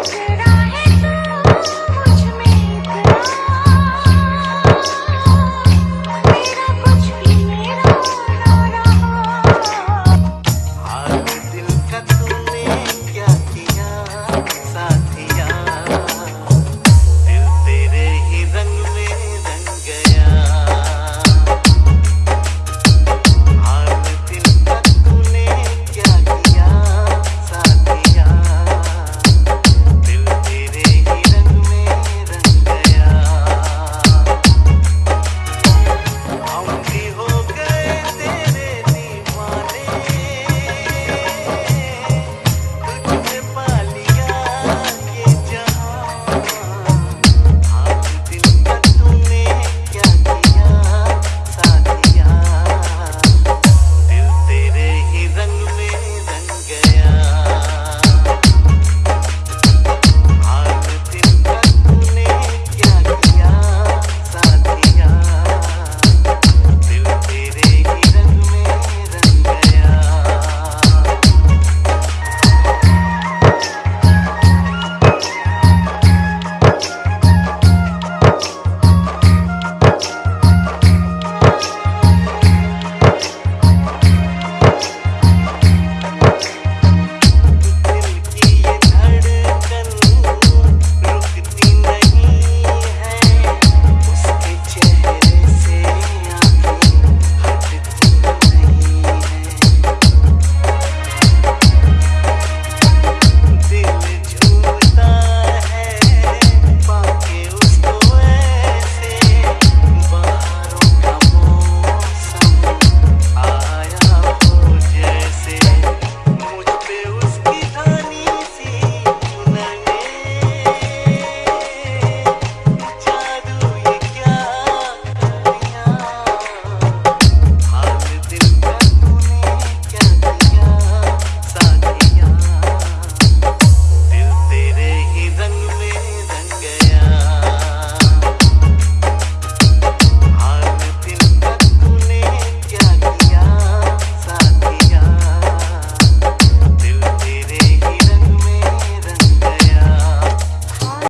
Cheer